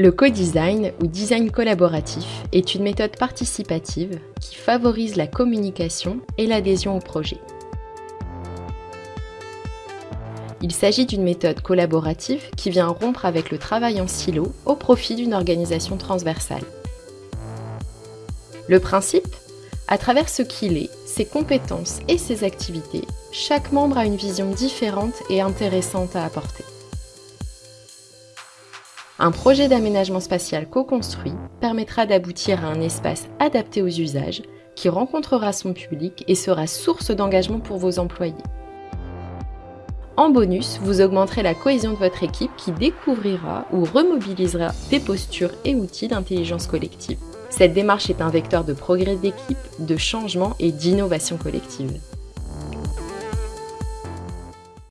Le co-design ou design collaboratif est une méthode participative qui favorise la communication et l'adhésion au projet. Il s'agit d'une méthode collaborative qui vient rompre avec le travail en silo au profit d'une organisation transversale. Le principe? À travers ce qu'il est, ses compétences et ses activités, chaque membre a une vision différente et intéressante à apporter. Un projet d'aménagement spatial co-construit permettra d'aboutir à un espace adapté aux usages qui rencontrera son public et sera source d'engagement pour vos employés. En bonus, vous augmenterez la cohésion de votre équipe qui découvrira ou remobilisera des postures et outils d'intelligence collective. Cette démarche est un vecteur de progrès d'équipe, de changement et d'innovation collective.